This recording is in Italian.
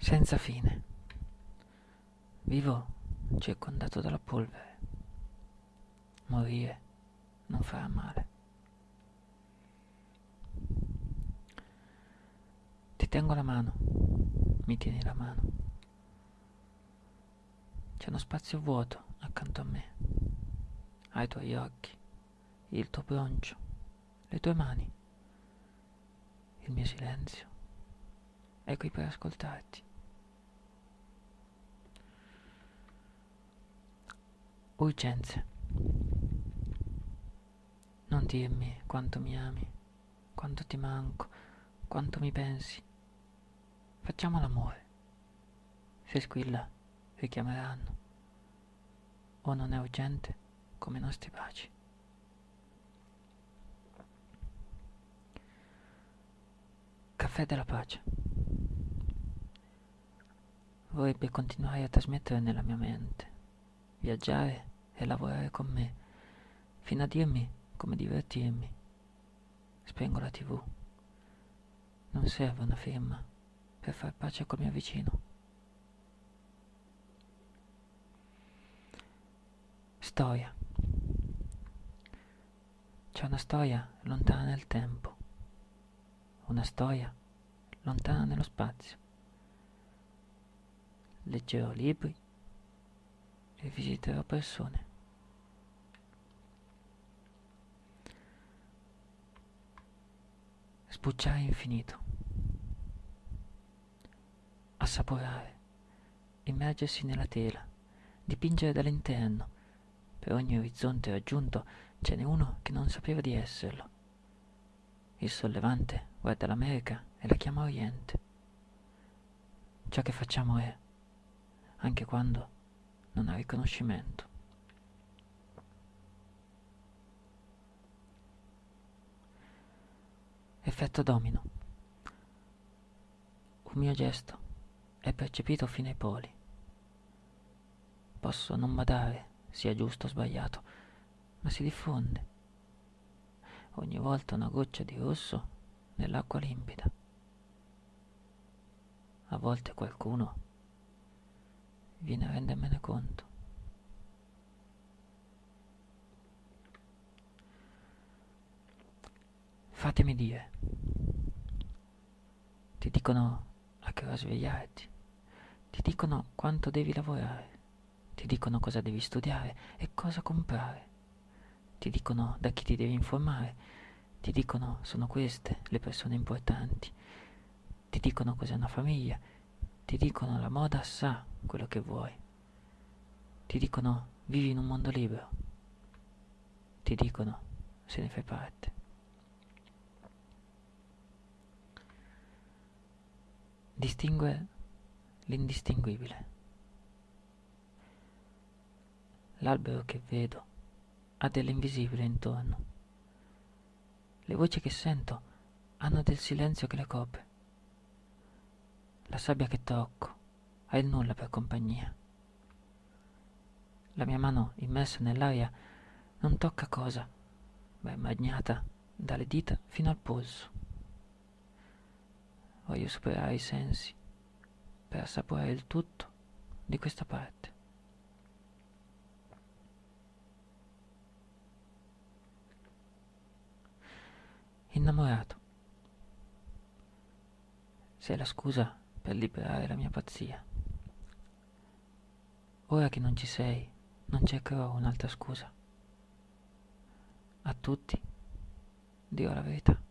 senza fine. Vivo circondato dalla polvere. Morire non farà male. Ti tengo la mano, mi tieni la mano. C'è uno spazio vuoto accanto a me. Hai i tuoi occhi, il tuo broncio, le tue mani, il mio silenzio. È qui per ascoltarti. Urgenze. Non dirmi quanto mi ami, quanto ti manco, quanto mi pensi. Facciamo l'amore. Se squilla, richiameranno. O non è urgente come i nostri baci. Caffè della pace. Vorrebbe continuare a trasmettere nella mia mente, viaggiare e lavorare con me, fino a dirmi come divertirmi. Spengo la tv. Non serve una firma per far pace col mio vicino. Storia. C'è una storia lontana nel tempo, una storia lontana nello spazio. Leggerò libri e visiterò persone. Sbucciare infinito. Assaporare. Immergersi nella tela. Dipingere dall'interno. Per ogni orizzonte raggiunto ce n'è uno che non sapeva di esserlo. Il sollevante guarda l'America e la chiama Oriente. Ciò che facciamo è, anche quando non ha riconoscimento. Effetto domino. Un mio gesto è percepito fino ai poli. Posso non badare sia giusto o sbagliato, ma si diffonde. Ogni volta una goccia di rosso nell'acqua limpida. A volte qualcuno viene a rendermene conto. Fatemi dire, ti dicono a che ora svegliarti, ti dicono quanto devi lavorare, ti dicono cosa devi studiare e cosa comprare, ti dicono da chi ti devi informare, ti dicono sono queste le persone importanti, ti dicono cos'è una famiglia, ti dicono la moda sa quello che vuoi, ti dicono vivi in un mondo libero, ti dicono se ne fai parte. Distingue l'indistinguibile. L'albero che vedo ha dell'invisibile intorno. Le voci che sento hanno del silenzio che le copre. La sabbia che tocco ha il nulla per compagnia. La mia mano immersa nell'aria non tocca cosa, ma è bagnata dalle dita fino al polso. Voglio superare i sensi per assaporare il tutto di questa parte. Innamorato. Sei la scusa per liberare la mia pazzia. Ora che non ci sei, non cercherò un'altra scusa. A tutti dirò la verità.